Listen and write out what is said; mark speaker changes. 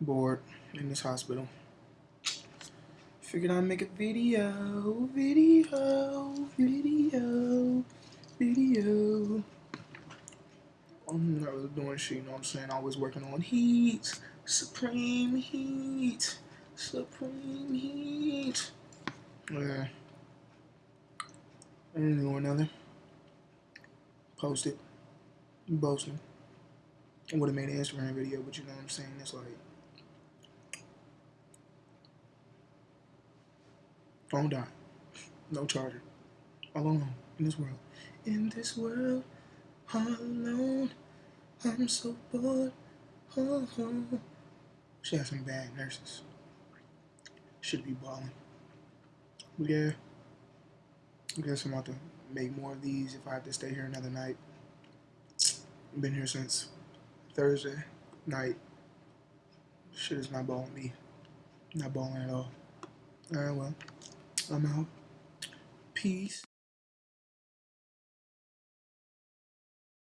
Speaker 1: bored in this hospital. Figured I'd make a video, video, video, video. I'm not really doing shit, you know what I'm saying? Always working on heat, supreme heat, supreme heat. Yeah. And do another. Post it. Boasting. I would have made an Instagram video, but you know what I'm saying? It's like phone died. No charger. All alone in this world. In this world, all alone. I'm so bored. Oh, oh. She has some bad nurses. Should be balling. Yeah. I guess I'm about to make more of these if I have to stay here another night. Been here since Thursday night. Shit is not balling me. Not balling at all. Alright, well, I'm out. Peace.